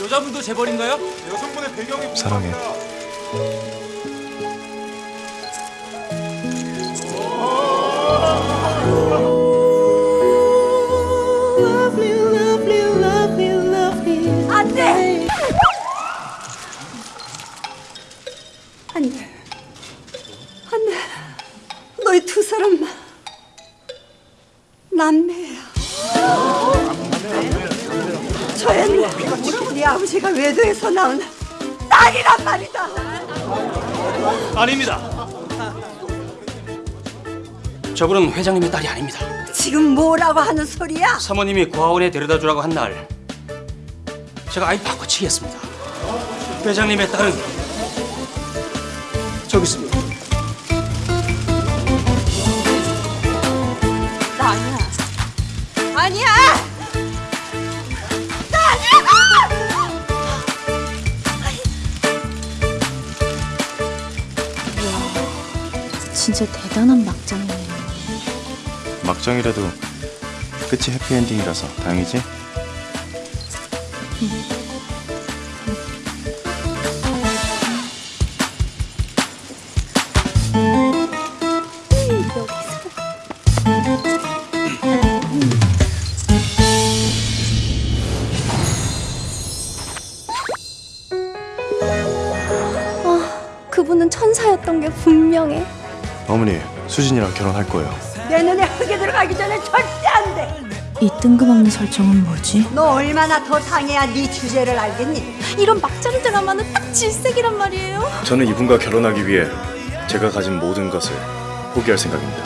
여자분도 재벌인가요? 여성분의 배경이 사랑해. 안 돼! 안 돼. 안 돼. 너희 두 사람 남매야. 아버지가 외도에서 나온 딸이란 말이다. 아닙니다. 저분은 회장님의 딸이 아닙니다. 지금 뭐라고 하는 소리야? 사모님이 고아원에 데려다 주라고 한 날 제가 아이 바꿔치기 했습니다. 회장님의 딸은 저기 있습니다. 나 아니야. 아니야! 진짜 대단한 막장이네요. 막장이라도 끝이 해피엔딩이라서 다행이지? 그분은 천사였던 게 분명해. 어머니 수진이랑 결혼할 거예요. 내 눈에 흙이 들어가기 전에 절대 안 돼! 이 뜬금없는 설정은 뭐지? 너 얼마나 더 당해야 네 주제를 알겠니? 이런 막장 드라마는 딱 질색이란 말이에요. 저는 이분과 결혼하기 위해 제가 가진 모든 것을 포기할 생각입니다.